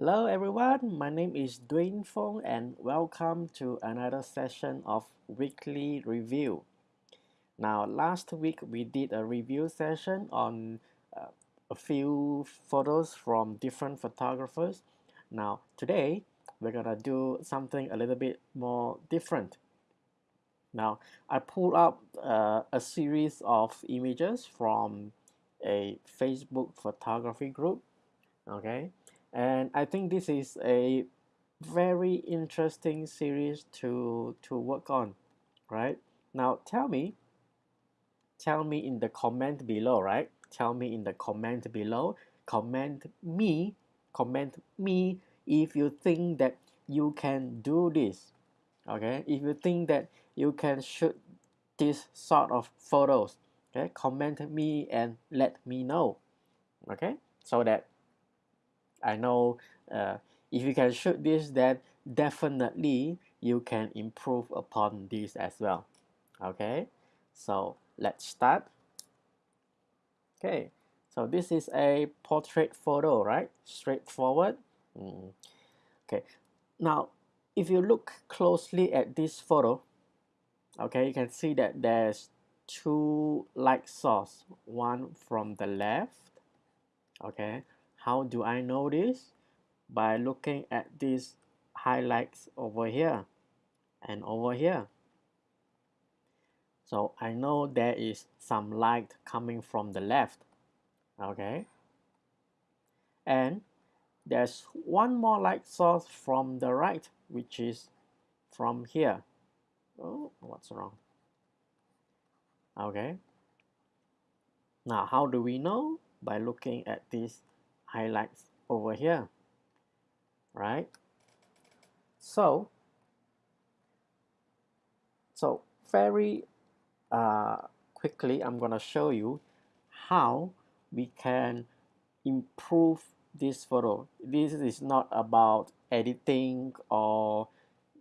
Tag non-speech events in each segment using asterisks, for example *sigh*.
Hello everyone, my name is Dwayne Fong and welcome to another session of weekly review. Now last week we did a review session on uh, a few photos from different photographers. Now today we're gonna do something a little bit more different. Now I pulled up uh, a series of images from a Facebook photography group okay and I think this is a very interesting series to to work on right? Now tell me tell me in the comment below right? Tell me in the comment below. Comment me comment me if you think that you can do this okay? If you think that you can shoot this sort of photos okay? Comment me and let me know okay? So that I know uh, if you can shoot this then definitely you can improve upon this as well. Okay? So let's start. Okay. So this is a portrait photo right? Straightforward. Mm. okay. Now if you look closely at this photo okay you can see that there's two light source. One from the left okay how do I know this? By looking at these highlights over here and over here. So I know there is some light coming from the left. Okay. And there's one more light source from the right, which is from here. Oh, what's wrong? Okay. Now, how do we know? By looking at these highlights over here right? So so very uh, quickly I'm gonna show you how we can improve this photo. This is not about editing or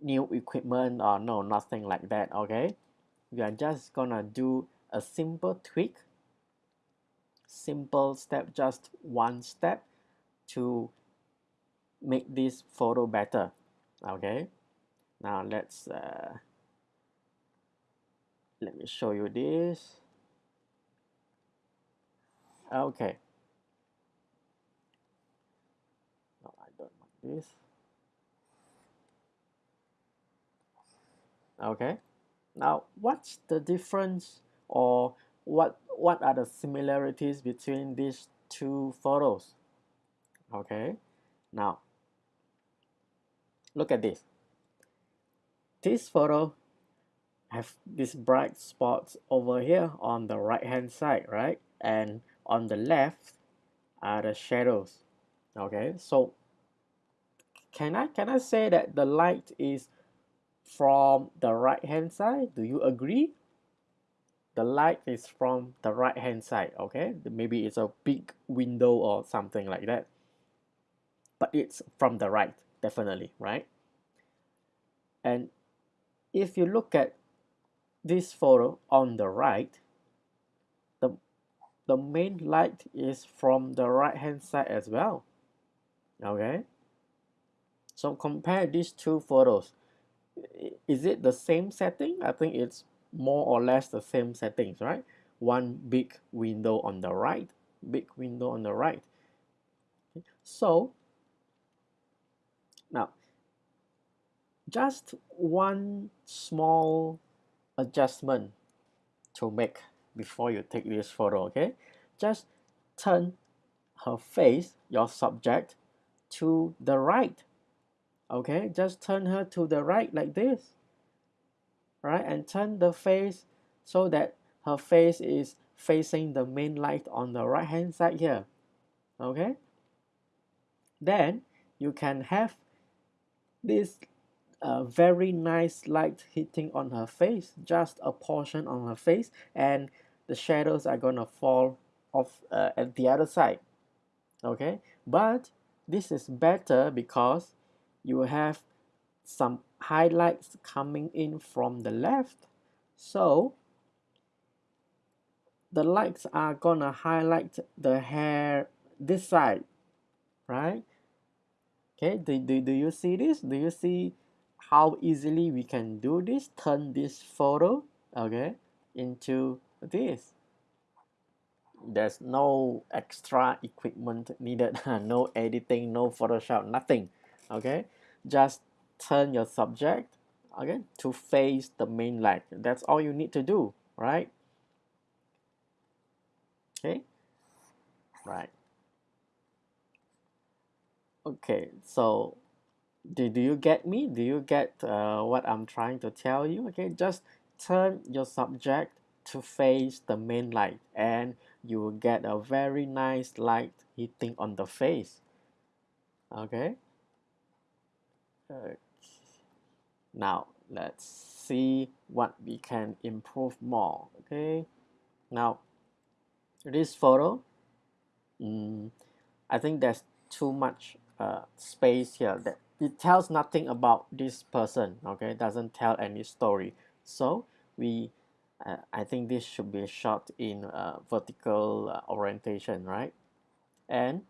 new equipment or no nothing like that okay? We are just gonna do a simple tweak simple step, just one step to make this photo better. Okay, now let's uh, let me show you this. Okay. No, I don't want this. Okay. Now, what's the difference or what what are the similarities between these two photos? Okay now look at this. This photo have these bright spots over here on the right hand side right? And on the left are the shadows. Okay so can I can I say that the light is from the right hand side? Do you agree the light is from the right hand side okay? Maybe it's a big window or something like that. But it's from the right definitely right? And if you look at this photo on the right the the main light is from the right hand side as well okay? So compare these two photos. Is it the same setting? I think it's more or less the same settings, right? One big window on the right, big window on the right. So now, just one small adjustment to make before you take this photo, okay? Just turn her face, your subject, to the right. Okay, just turn her to the right like this right and turn the face so that her face is facing the main light on the right hand side here okay? Then you can have this uh, very nice light hitting on her face just a portion on her face and the shadows are gonna fall off uh, at the other side okay? But this is better because you have some highlights coming in from the left. So the lights are gonna highlight the hair this side right? Okay do, do, do you see this? Do you see how easily we can do this? Turn this photo okay into this. There's no extra equipment needed *laughs* no editing no photoshop nothing okay? Just turn your subject okay to face the main light that's all you need to do right? Okay? Right. Okay so do, do you get me? Do you get uh, what I'm trying to tell you? Okay just turn your subject to face the main light and you will get a very nice light hitting on the face. Okay? Uh, now let's see what we can improve more okay? Now this photo mm, I think there's too much uh, space here that it tells nothing about this person okay? Doesn't tell any story. So we uh, I think this should be shot in uh, vertical uh, orientation right? And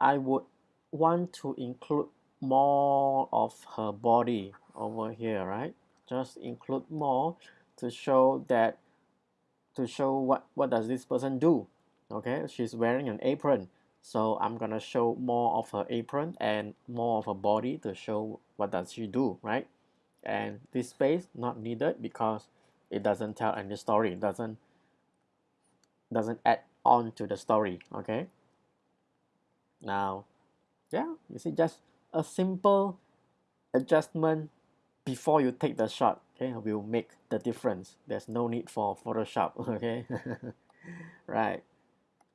I would want to include more of her body over here right? Just include more to show that to show what what does this person do okay? She's wearing an apron. So I'm gonna show more of her apron and more of her body to show what does she do right? And this space not needed because it doesn't tell any story. It doesn't doesn't add on to the story okay? Now yeah you see just a simple adjustment before you take the shot okay will make the difference. There's no need for photoshop *laughs* okay? *laughs* Right.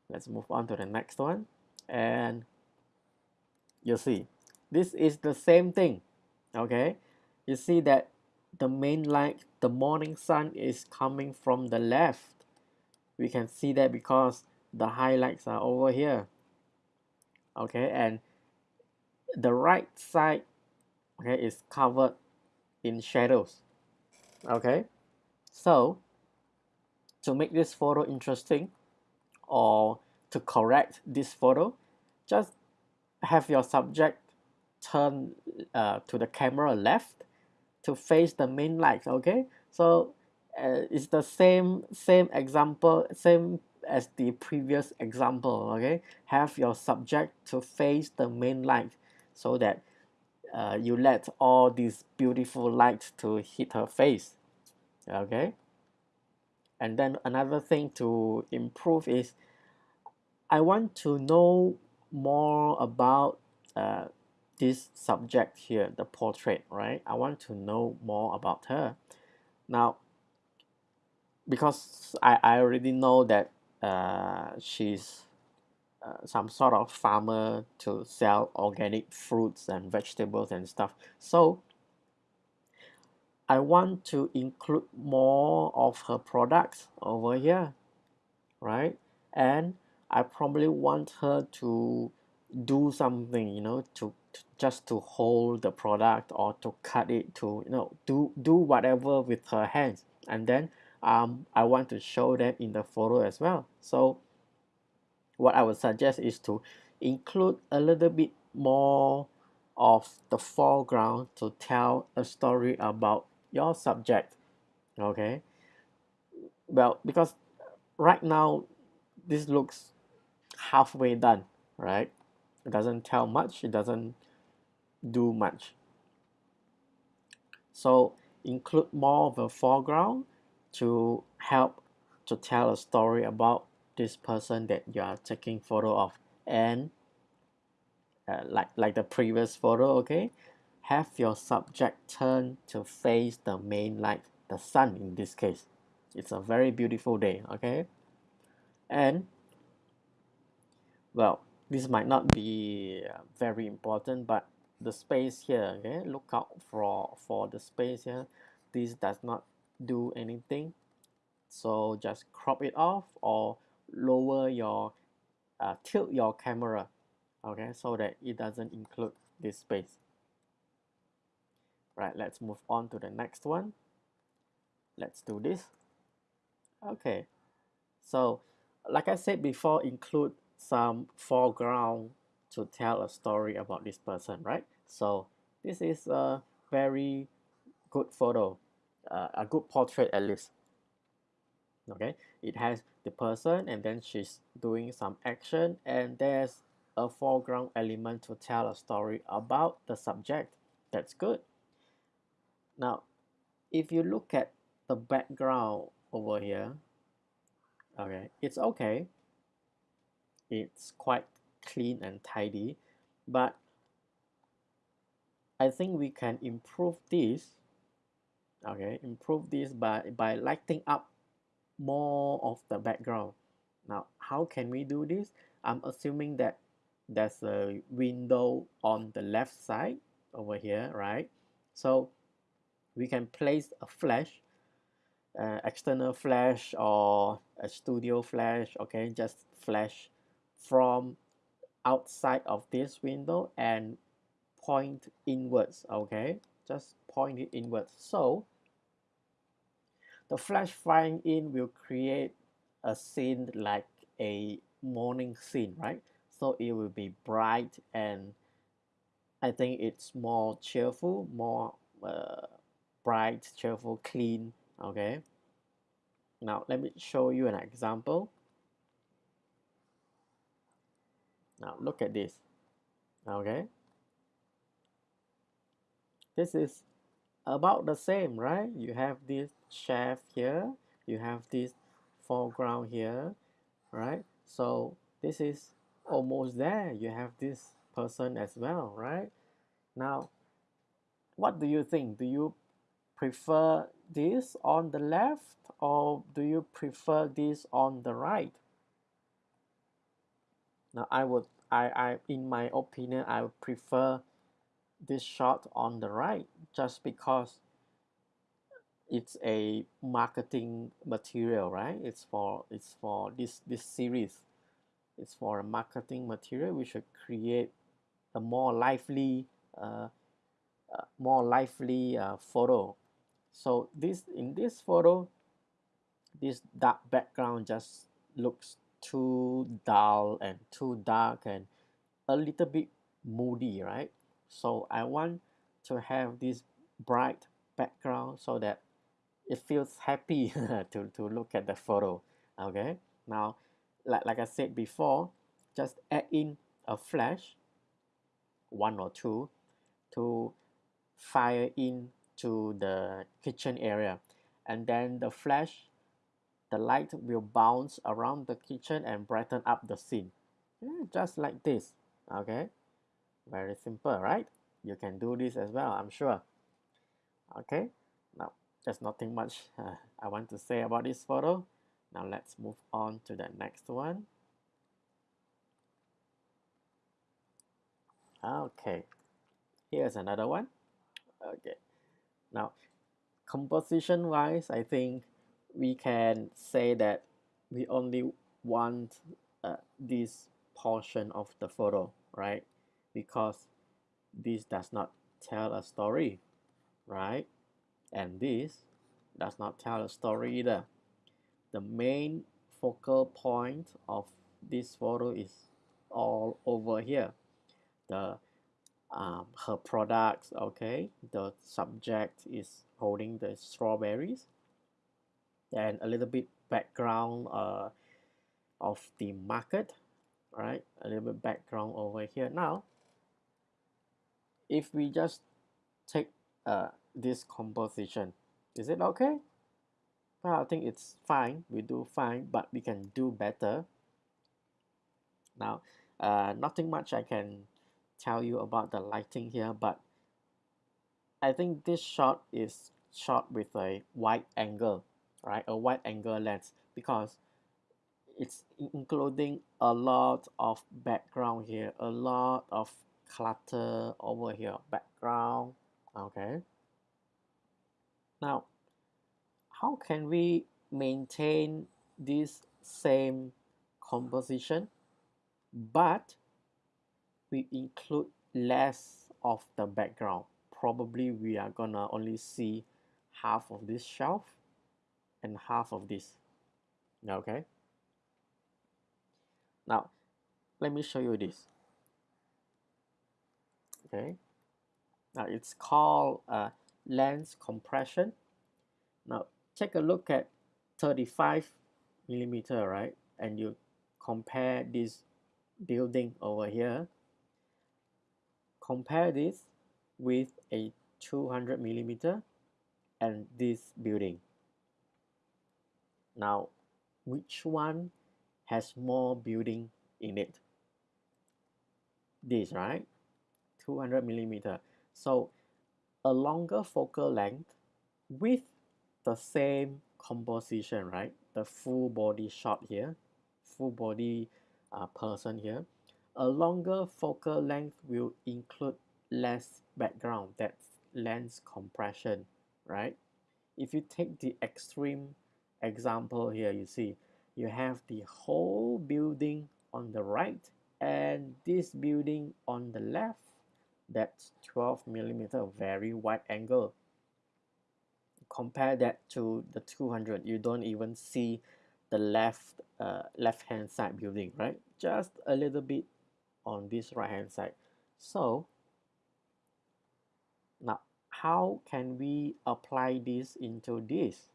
Let's move on to the next one. And you see this is the same thing okay? You see that the main light the morning sun is coming from the left. We can see that because the highlights are over here okay? And the right side okay is covered in shadows okay? So to make this photo interesting or to correct this photo just have your subject turn uh, to the camera left to face the main light okay? So uh, it's the same same example same as the previous example okay? Have your subject to face the main light so that uh, you let all these beautiful light to hit her face okay and then another thing to improve is I want to know more about uh, this subject here, the portrait, right? I want to know more about her. Now, because I, I already know that uh, she's uh, some sort of farmer to sell organic fruits and vegetables and stuff. So I want to include more of her products over here, right? And I probably want her to do something, you know, to, to just to hold the product or to cut it to you know do do whatever with her hands and then um, I want to show that in the photo as well so what I would suggest is to include a little bit more of the foreground to tell a story about your subject okay? Well because right now this looks halfway done right? It doesn't tell much it doesn't do much. So include more of a foreground to help to tell a story about this person that you are taking photo of and uh, like like the previous photo okay? Have your subject turn to face the main light the sun in this case. It's a very beautiful day okay? And well this might not be uh, very important but the space here okay? Look out for for the space here. This does not do anything. So just crop it off or lower your uh, tilt your camera okay so that it doesn't include this space. Right let's move on to the next one. Let's do this. Okay so like I said before include some foreground to tell a story about this person right? So this is a very good photo uh, a good portrait at least. Okay it has the person and then she's doing some action and there's a foreground element to tell a story about the subject. That's good. Now if you look at the background over here okay it's okay. It's quite clean and tidy but I think we can improve this okay improve this by by lighting up more of the background. Now how can we do this? I'm assuming that there's a window on the left side over here right? So we can place a flash uh, external flash or a studio flash okay? Just flash from outside of this window and point inwards okay? Just point it inwards. So the flash flying in will create a scene like a morning scene right? So it will be bright and I think it's more cheerful more uh, bright cheerful clean okay? Now let me show you an example. Now look at this okay? This is about the same right? You have this chef here you have this foreground here right? So this is almost there. You have this person as well right? Now what do you think? Do you prefer this on the left or do you prefer this on the right? Now I would I, I in my opinion I would prefer this shot on the right just because it's a marketing material right? It's for it's for this this series. It's for a marketing material. We should create a more lively uh, uh, more lively uh, photo. So this in this photo this dark background just looks too dull and too dark and a little bit moody right so I want to have this bright background so that it feels happy *laughs* to, to look at the photo okay? Now like, like I said before just add in a flash one or two to fire in to the kitchen area. And then the flash the light will bounce around the kitchen and brighten up the scene. Just like this okay very simple right? You can do this as well I'm sure. Okay now there's nothing much uh, I want to say about this photo. Now let's move on to the next one. Okay here's another one. Okay now composition wise I think we can say that we only want uh, this portion of the photo right because this does not tell a story right? And this does not tell a story either. The main focal point of this photo is all over here. The um, her products okay? The subject is holding the strawberries. And a little bit background uh, of the market right? A little bit background over here. Now if we just take uh, this composition is it okay? Well, I think it's fine. We do fine but we can do better. Now uh, nothing much I can tell you about the lighting here but I think this shot is shot with a wide angle right? A wide angle lens because it's including a lot of background here a lot of clutter over here background. Okay. Now how can we maintain this same composition but we include less of the background? Probably we are gonna only see half of this shelf and half of this. Okay. Now let me show you this okay. Now it's called uh, lens compression. Now take a look at 35 millimeter right? And you compare this building over here. Compare this with a 200 millimeter and this building. Now which one has more building in it? This right 200 millimeter. So a longer focal length with the same composition right? The full body shot here full body uh, person here. A longer focal length will include less background that's lens compression right? If you take the extreme example here you see you have the whole building on the right and this building on the left that's 12 millimeter very wide angle. Compare that to the 200 you don't even see the left uh, left hand side building right? Just a little bit on this right hand side. So now how can we apply this into this?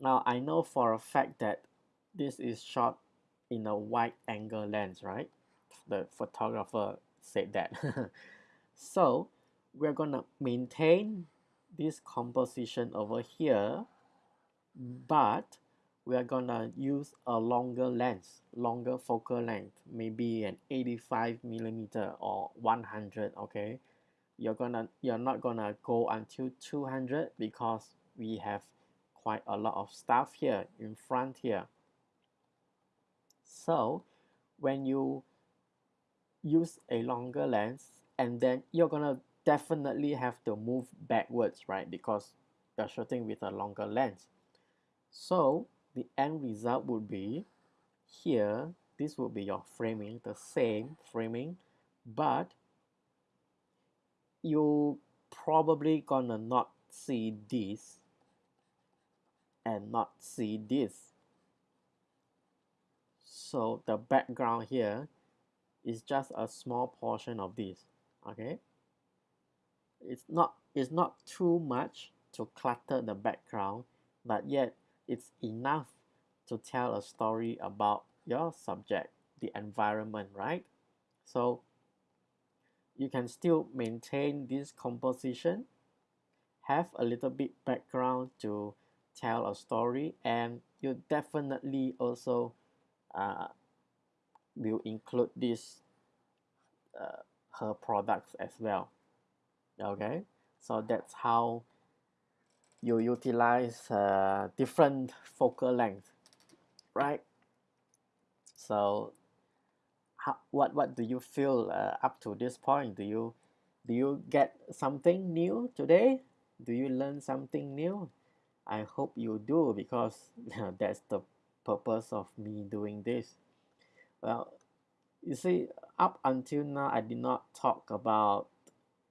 Now I know for a fact that this is shot in a wide angle lens right? The photographer said that. *laughs* So we're gonna maintain this composition over here but we are gonna use a longer lens longer focal length maybe an 85 millimeter or 100 okay? You're gonna you're not gonna go until 200 because we have quite a lot of stuff here in front here. So when you use a longer lens and then you're gonna definitely have to move backwards right? Because you're shooting with a longer lens. So the end result would be here this would be your framing the same framing but you probably gonna not see this and not see this. So the background here is just a small portion of this okay? It's not it's not too much to clutter the background but yet it's enough to tell a story about your subject the environment right? So you can still maintain this composition have a little bit background to tell a story and you definitely also uh, will include this uh, her products as well. Okay? So that's how you utilize uh, different focal length right? So how, what what do you feel uh, up to this point? Do you do you get something new today? Do you learn something new? I hope you do because *laughs* that's the purpose of me doing this well you see up until now i did not talk about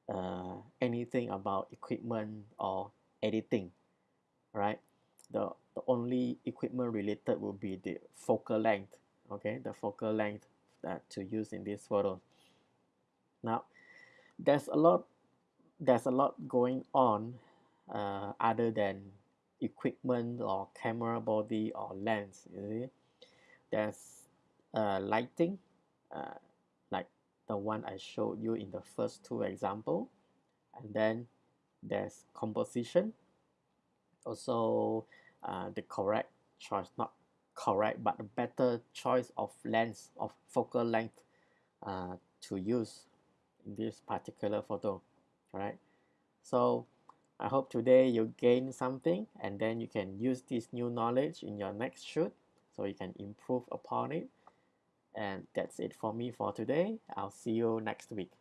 uh, anything about equipment or editing right? The, the only equipment related will be the focal length okay? The focal length that to use in this photo. Now there's a lot there's a lot going on uh, other than equipment or camera body or lens you see? There's uh, lighting uh, like the one I showed you in the first two example. And then there's composition. Also uh, the correct choice not correct but a better choice of lens of focal length uh, to use in this particular photo right so I hope today you gain something and then you can use this new knowledge in your next shoot so you can improve upon it and that's it for me for today. I'll see you next week